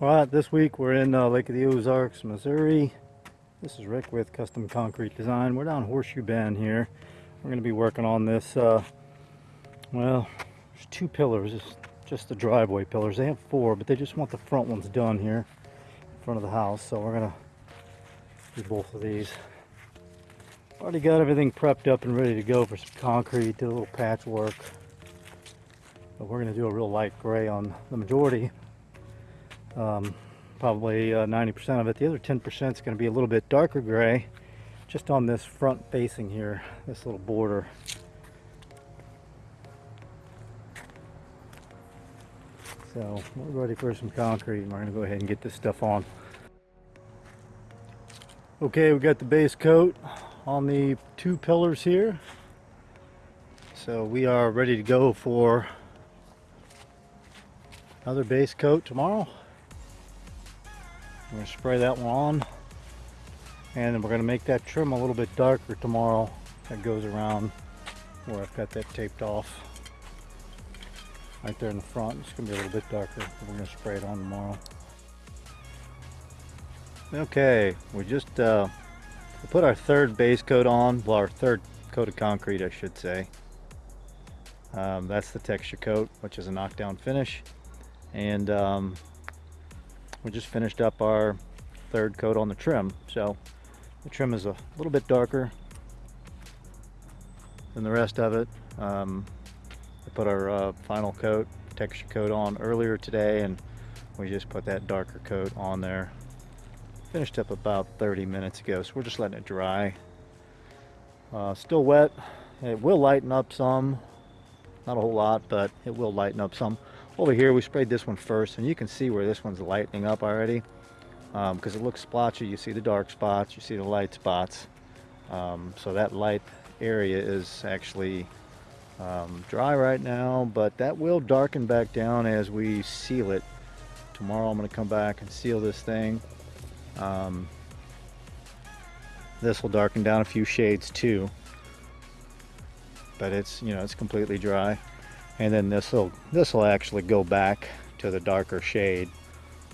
All right, this week we're in uh, Lake of the Ozarks, Missouri. This is Rick with Custom Concrete Design. We're down Horseshoe Bend here. We're going to be working on this, uh, well, there's two pillars, it's just the driveway pillars. They have four, but they just want the front ones done here in front of the house. So we're going to do both of these. Already got everything prepped up and ready to go for some concrete, did a little patchwork. But we're going to do a real light gray on the majority um, probably 90% uh, of it. The other 10% is going to be a little bit darker gray just on this front facing here, this little border. So we're ready for some concrete and we're going to go ahead and get this stuff on. Okay, we got the base coat on the two pillars here. So we are ready to go for another base coat tomorrow. I'm going to spray that one on. And then we're going to make that trim a little bit darker tomorrow that goes around where I've got that taped off. Right there in the front. It's going to be a little bit darker we're going to spray it on tomorrow. Okay we just uh, put our third base coat on. Well our third coat of concrete I should say. Um, that's the texture coat which is a knockdown finish. And um, we just finished up our third coat on the trim so the trim is a little bit darker than the rest of it. Um, we put our uh, final coat texture coat on earlier today and we just put that darker coat on there. Finished up about 30 minutes ago so we're just letting it dry. Uh, still wet. It will lighten up some. Not a whole lot but it will lighten up some over here, we sprayed this one first, and you can see where this one's lightening up already because um, it looks splotchy. You see the dark spots, you see the light spots. Um, so that light area is actually um, dry right now, but that will darken back down as we seal it. Tomorrow I'm going to come back and seal this thing. Um, this will darken down a few shades too, but it's, you know, it's completely dry and then this will this will actually go back to the darker shade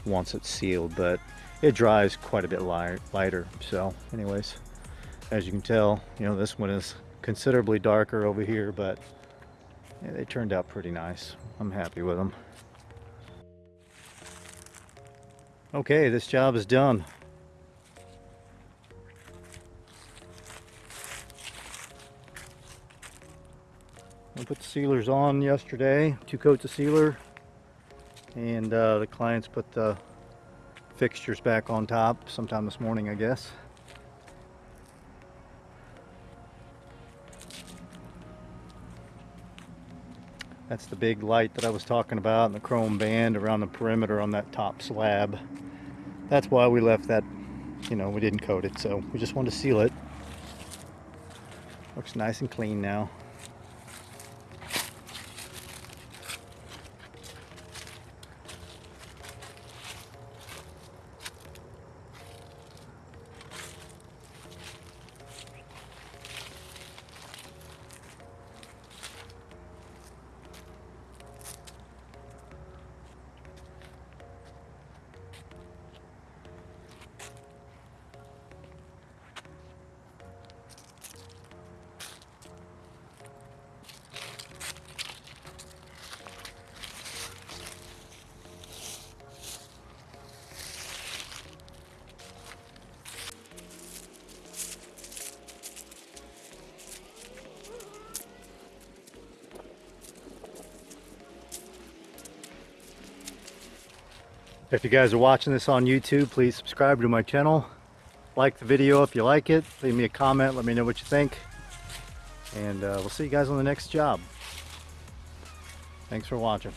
once it's sealed but it dries quite a bit light, lighter. So anyways as you can tell you know this one is considerably darker over here but yeah, they turned out pretty nice. I'm happy with them okay this job is done I put the sealers on yesterday, two coats of sealer, and uh, the clients put the fixtures back on top sometime this morning, I guess. That's the big light that I was talking about and the chrome band around the perimeter on that top slab. That's why we left that, you know, we didn't coat it, so we just wanted to seal it. Looks nice and clean now. If you guys are watching this on YouTube, please subscribe to my channel. Like the video if you like it. Leave me a comment. Let me know what you think. And uh, we'll see you guys on the next job. Thanks for watching.